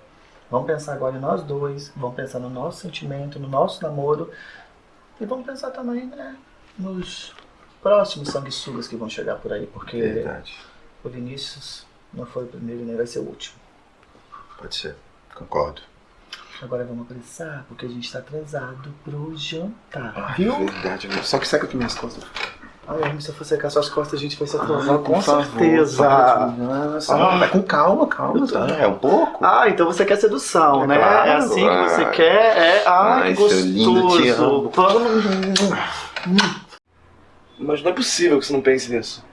Vamos pensar agora em nós dois, vamos pensar no nosso sentimento, no nosso namoro. E vamos pensar também, né, nos próximos sanguessugas que vão chegar por aí, porque
Verdade.
o Vinícius não foi o primeiro e nem vai ser o último.
Pode ser. Concordo.
Agora vamos apressar, porque a gente tá atrasado pro jantar,
Ai,
viu?
Verdade. Só que seca aqui minhas costas.
Ai, Hermes, se eu for secar suas costas, a gente vai se atrasar,
Ah,
com
favor,
certeza.
Nossa, vai com calma, calma, tá? É um pouco.
Ah, então você quer sedução,
É
né?
claro,
é assim que você quer? É, ai,
Ai,
que
seu lindo, te amo.
gostoso.
Mas não é possível que você não pense nisso.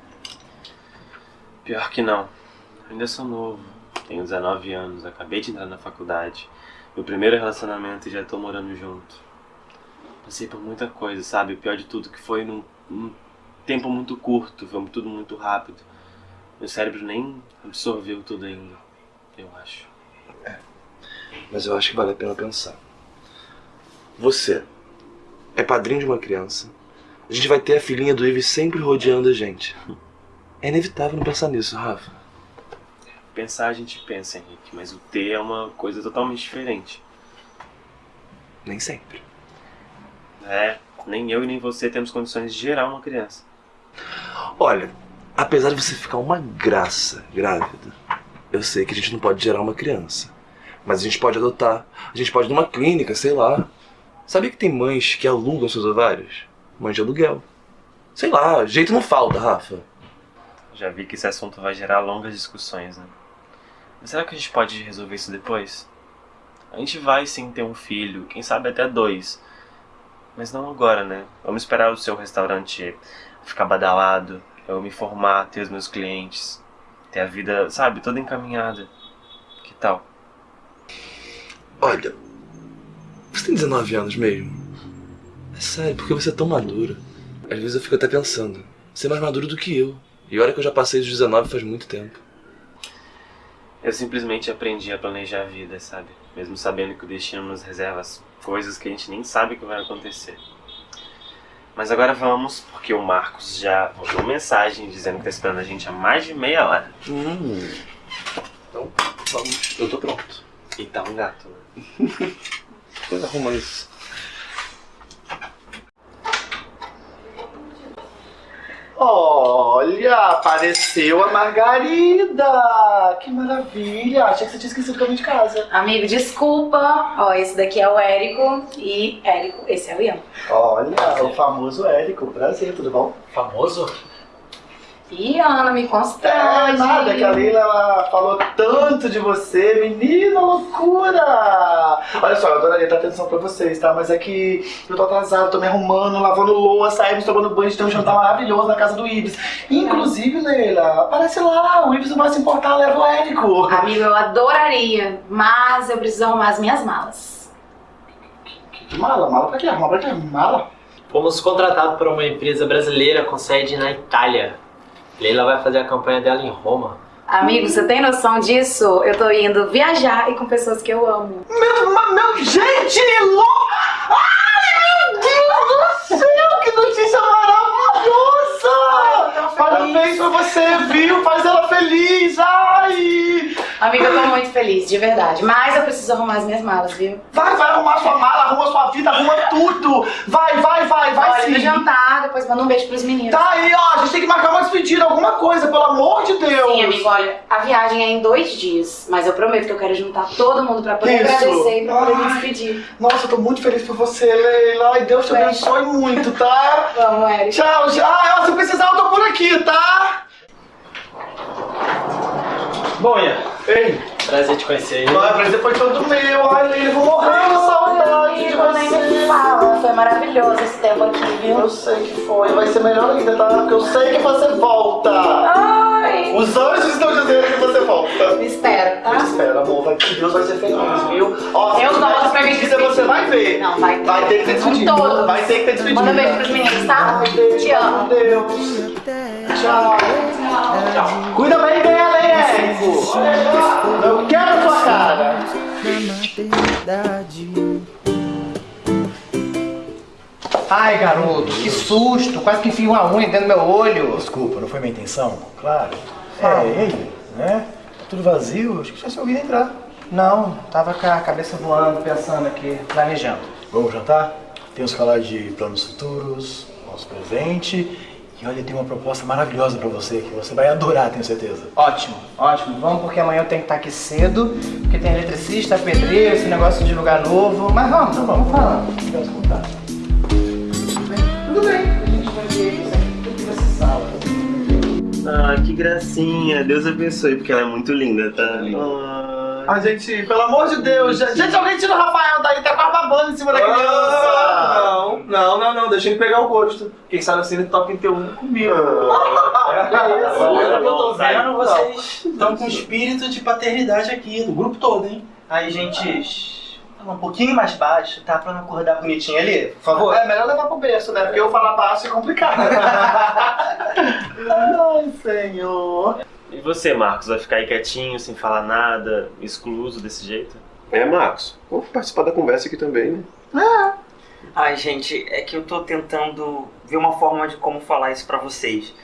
Pior que não. Eu ainda sou novo. Tenho 19 anos, acabei de entrar na faculdade. Meu primeiro relacionamento e já tô morando junto. Passei por muita coisa, sabe? O pior de tudo que foi num, num tempo muito curto, foi tudo muito rápido. Meu cérebro nem absorveu tudo ainda, eu acho.
Mas eu acho que vale a pena pensar. Você é padrinho de uma criança. A gente vai ter a filhinha do Ives sempre rodeando a gente. É inevitável não pensar nisso, Rafa.
Pensar a gente pensa, Henrique, mas o ter é uma coisa totalmente diferente.
Nem sempre.
É, nem eu e nem você temos condições de gerar uma criança.
Olha, apesar de você ficar uma graça grávida, eu sei que a gente não pode gerar uma criança. Mas a gente pode adotar. A gente pode ir numa clínica, sei lá. Sabia que tem mães que alugam seus ovários? Mães de aluguel. Sei lá, jeito não falta, Rafa.
Já vi que esse assunto vai gerar longas discussões, né? Mas será que a gente pode resolver isso depois? A gente vai sim ter um filho, quem sabe até dois. Mas não agora, né? Vamos esperar o seu restaurante ficar badalado, eu me formar, ter os meus clientes, ter a vida, sabe, toda encaminhada. Que tal?
Olha, você tem 19 anos mesmo? É sério, porque você é tão maduro. Às vezes eu fico até pensando, você é mais maduro do que eu. E olha que eu já passei dos 19 faz muito tempo.
Eu simplesmente aprendi a planejar a vida, sabe? Mesmo sabendo que o destino nos reserva as coisas que a gente nem sabe que vai acontecer. Mas agora vamos, porque o Marcos já mandou mensagem dizendo que tá esperando a gente há mais de meia hora.
Hum. Então, vamos. Eu tô pronto.
E tá um gato, né?
Coisa arruma isso.
Olha, apareceu a Margarida! Que maravilha! Achei que você tinha esquecido o caminho de casa.
Amigo, desculpa. Ó, esse daqui é o Érico e Érico, esse é o Ian.
Olha, o famoso Érico. Prazer, tudo bom?
Famoso?
E Ana, me
É
constrange.
nada, que a Leila ela falou tanto de você, menina loucura! Olha só, eu adoraria dar atenção pra vocês, tá? Mas é que eu tô atrasado, tô me arrumando, lavando louça, saímos tomando banho, tem um jantar maravilhoso na casa do Ibis. Inclusive, Leila, aparece lá, o Ibis não vai se importar, leva o Érico.
Amigo, eu adoraria, mas eu preciso arrumar as minhas malas.
Que mala? Mala pra quê? Arrumar pra quê? Mala?
Fomos contratados por uma empresa brasileira com sede na Itália. Leila vai fazer a campanha dela em Roma.
Amigo, você tem noção disso? Eu tô indo viajar e com pessoas que eu amo.
Meu, meu, gente, louca! Ai, meu Deus do céu, que notícia maravilhosa! Parabéns pra você, viu? Faz ela feliz, ai!
Amiga, eu tô muito feliz, de verdade. Mas eu preciso arrumar as minhas malas, viu?
Vai, vai arrumar sua mala, arruma sua vida, arruma tudo. Vai, vai, vai, vai
Olha,
sim.
no jantar, depois manda um beijo pros meninos.
Tá aí, ó, a gente tem que marcar uma despedida, alguma coisa, pelo amor de Deus.
Sim, amigo, olha, a viagem é em dois dias, mas eu prometo que eu quero juntar todo mundo pra poder
Isso.
agradecer e pra poder me despedir.
Nossa, eu tô muito feliz por você, Leila. Ai, Deus te abençoe muito, tá?
Vamos, Eric.
Tchau, tchau. Ah, se precisar, eu tô por aqui, tá?
Bom, Ian,
Ei,
prazer te conhecer aí.
vai, prazer foi todo meu. Ai, eu vou morrer de saudade de
me
você.
fala. Foi maravilhoso esse tempo aqui, viu?
Eu sei que foi, vai ser melhor ainda, tá? Porque eu sei que você volta.
Ai,
Os anjos estão dizendo que você volta.
me espera, tá?
Eu te espero, amor. Vai, que Deus vai ser feliz, viu? Ó,
Eu gosto pra me
você vai ver.
Não, vai ter.
Vai ter que ter
todos.
Vai ter que ter despedida.
Manda beijo pros meninos, tá?
Ai, beijo,
Te amo.
meu Deus. Tchau. Cuida bem dela, hein, Érico? Eu quero a sua cara.
Ai, garoto, que susto! Quase que enfio uma unha dentro do meu olho.
Desculpa, não foi minha intenção, claro. É, ele, né? Tá tudo vazio, acho que já se ouvido entrar.
Não, tava com a cabeça voando, pensando aqui, planejando.
Vamos jantar? Temos que falar de planos futuros, nosso presente. E olha, tem uma proposta maravilhosa pra você, que você vai adorar, tenho certeza.
Ótimo, ótimo. Vamos porque amanhã eu tenho que estar aqui cedo, porque tem eletricista, pedreiro, esse negócio de lugar novo. Mas vamos, vamos falando.
Vamos contar.
Tudo bem, a gente vai ver isso aqui, tudo que você precisava.
Ah, que gracinha. Deus abençoe, porque ela é muito linda, tá? Ah.
Ai, gente, pelo amor de Deus. Gente, alguém tira o Rafael daí, tá quase babando em cima da criança.
Ah, não, não, não, não, deixa ele pegar o gosto. Quem sabe assim ele toca em teu um comigo.
Pelo que eu tô vendo, vocês estão com espírito de paternidade aqui, do grupo todo, hein?
Aí, gente, fala um pouquinho mais baixo, tá? Pra não acordar bonitinho ali, por favor.
É melhor levar pro berço, né? Porque eu falar baixo é complicado. Ai, senhor.
E você, Marcos, vai ficar aí quietinho, sem falar nada, excluso desse jeito?
É, Marcos, vamos participar da conversa aqui também, né?
Ai, gente, é que eu tô tentando ver uma forma de como falar isso pra vocês.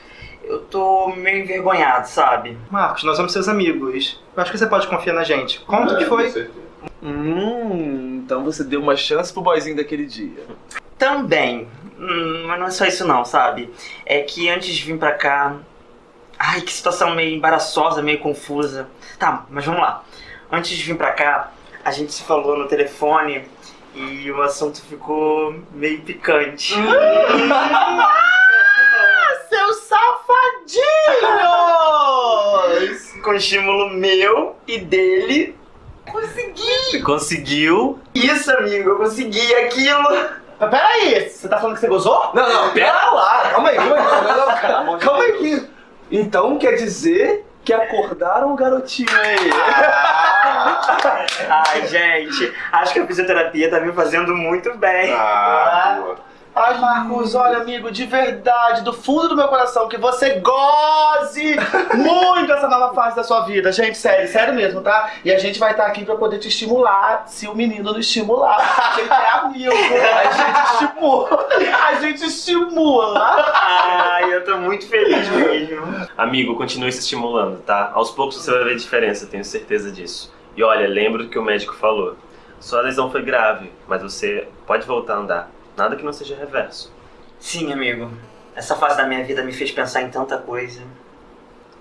Eu tô meio envergonhado, sabe?
Marcos, nós somos seus amigos. Eu acho que você pode confiar na gente. Conta o que foi.
Hum, então você deu uma chance pro boyzinho daquele dia.
Também. Hum, mas não é só isso não, sabe? É que antes de vir pra cá. Ai, que situação meio embaraçosa, meio confusa. Tá, mas vamos lá. Antes de vir pra cá, a gente se falou no telefone e o assunto ficou meio picante.
Seus safadinhos!
Com estímulo meu e dele, consegui!
Conseguiu?
Isso, amigo, eu consegui aquilo!
Mas peraí, você tá falando que você gozou?
Não, não, pera lá, calma aí, calma aí, calma aí, calma aí. Então quer dizer que acordaram o garotinho aí.
Ai, gente, acho que a fisioterapia tá me fazendo muito bem.
Ah, boa.
Ai, Marcos, olha, amigo, de verdade, do fundo do meu coração, que você goze muito essa nova fase da sua vida. Gente, sério, sério mesmo, tá? E a gente vai estar aqui pra poder te estimular, se o menino não estimular. A gente é amigo, a gente estimula. A gente estimula.
Ai, eu tô muito feliz mesmo.
Amigo, continue se estimulando, tá? Aos poucos você vai ver diferença, tenho certeza disso. E olha, lembra do que o médico falou. Sua lesão foi grave, mas você pode voltar a andar. Nada que não seja reverso.
Sim, amigo. Essa fase da minha vida me fez pensar em tanta coisa.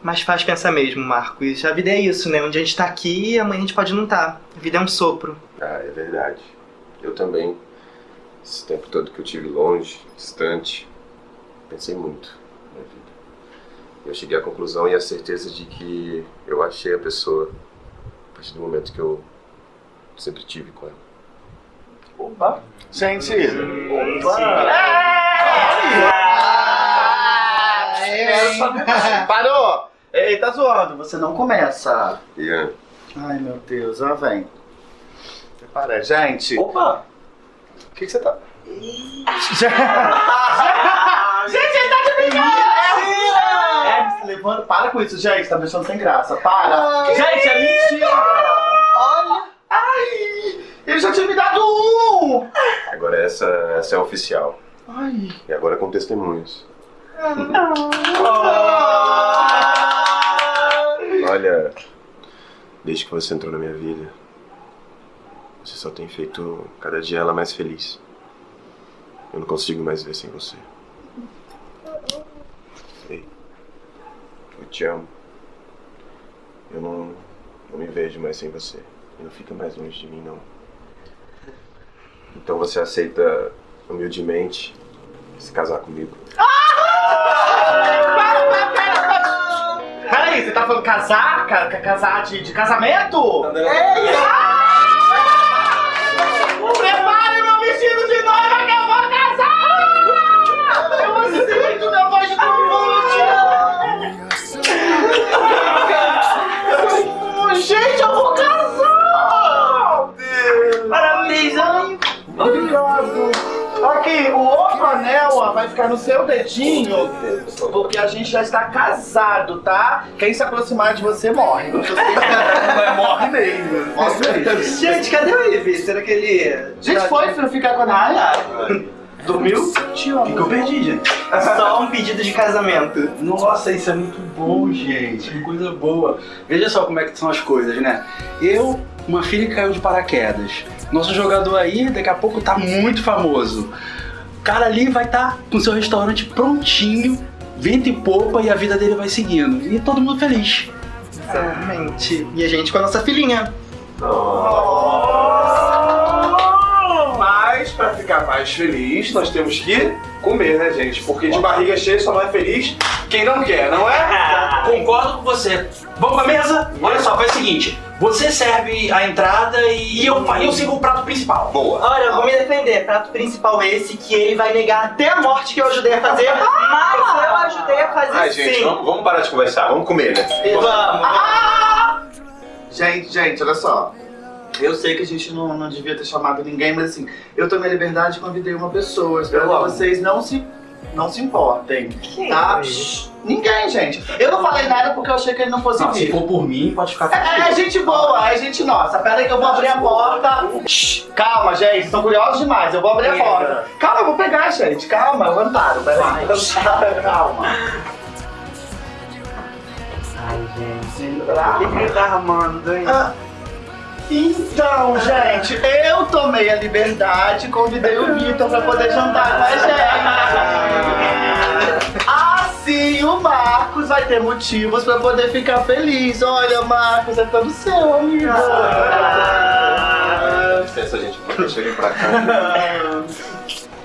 Mas faz pensar mesmo, Marcos. A vida é isso, né? Um dia a gente tá aqui e amanhã a gente pode não tá. A vida é um sopro.
Ah, é verdade. Eu também. Esse tempo todo que eu tive longe, distante, pensei muito na vida. Eu cheguei à conclusão e à certeza de que eu achei a pessoa a partir do momento que eu sempre tive com ela.
Opa. Gente. Opa. Parou! Ei, tá zoando, você não começa.
Ian,
Ai, meu Deus, ó, vem. Prepara, gente.
Opa!
O que, que você tá. gente, ele tá de brincadeira! É, se levando. Para com isso, gente, tá me deixando sem graça. Para! Gente, é mentira! Olha! Ai! Ele já tinha me dado
essa, essa é oficial.
Ai!
E agora com testemunhos. Olha, Desde que você entrou na minha vida, você só tem feito cada dia ela mais feliz. Eu não consigo mais ver sem você. Ei, eu te amo. Eu não, não me vejo mais sem você. E não fica mais longe de mim, não. Então você aceita humildemente se casar comigo?
Peraí, você tá falando casar? Ca- ca- casar de, de casamento?
É isso!
Aqui, o outro anel ó, vai ficar no seu dedinho, porque a gente já está casado, tá? Quem se aproximar de você morre. Mas morre mesmo. Morre mesmo.
Gente, cadê o Ivi? Será que ele.
Gente, foi pra ficar com a Naya? Dormiu? Amo.
O que, que eu perdi, gente?
Só um pedido de casamento.
Nossa, isso é muito bom, gente. Que coisa boa. Veja só como é que são as coisas, né? Eu, uma filha que caiu de paraquedas. Nosso jogador aí, daqui a pouco, tá muito famoso. O cara ali vai estar com seu restaurante prontinho, vento e popa, e a vida dele vai seguindo. E todo mundo feliz.
Exatamente. E a gente com a nossa filhinha.
Mas, ficar mais feliz, nós temos que comer, né, gente? Porque de barriga cheia só não é feliz quem não quer, não é?
Concordo com você. Vamos pra mesa? Olha só, faz o seguinte: você serve a entrada e eu, eu sigo o prato principal.
Boa.
Olha, eu vou me defender. Prato principal esse que ele vai negar até a morte que eu ajudei a fazer, mas eu ajudei a fazer
Ai, gente,
sim.
vamos, vamos parar de conversar, vamos comer, né?
Vamos.
Gente, gente, olha só. Eu sei que a gente não, não devia ter chamado ninguém, mas assim, eu tomei a liberdade e convidei uma pessoa. Espero que vocês não se, não se importem. tá? Shh, Ninguém, gente. Eu não falei nada porque eu achei que ele não fosse
Não,
vir.
se for por mim, pode ficar
É, é gente boa, é gente nossa. Pera aí que eu vou abrir a porta. Shh, calma, gente, estão curiosos demais. Eu vou abrir a porta. Calma, eu vou pegar, gente. Calma, eu amparo. Pera aí. Calma.
Ai, gente. O que ele tá arrumando, hein?
Ah, Então, gente, eu tomei a liberdade e convidei o Vitor pra poder jantar com a gente. Assim o Marcos vai ter motivos pra poder ficar feliz. Olha, Marcos, é todo seu, amigo.
Licença, gente, deixa eu vir pra cá.
Sticks